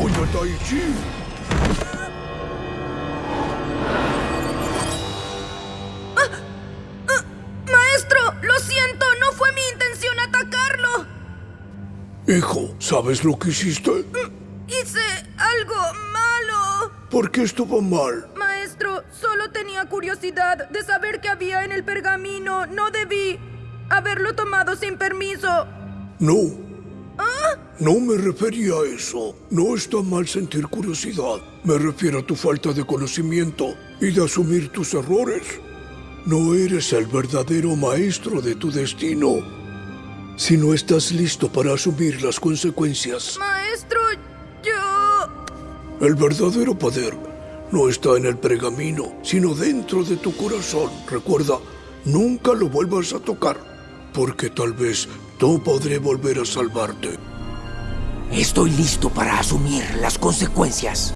Tai Chi. ¡Maestro! ¡Lo siento! ¡No fue mi intención atacarlo! Hijo, ¿sabes lo que hiciste? Hice algo malo. ¿Por qué estuvo mal? Maestro, solo tenía curiosidad de saber qué había en el pergamino. No debí haberlo tomado sin permiso. No. No me refería a eso. No está mal sentir curiosidad. Me refiero a tu falta de conocimiento y de asumir tus errores. No eres el verdadero maestro de tu destino. Si no estás listo para asumir las consecuencias, Maestro, yo... el verdadero poder no está en el pergamino, sino dentro de tu corazón. Recuerda, nunca lo vuelvas a tocar, porque tal vez no podré volver a salvarte. Estoy listo para asumir las consecuencias.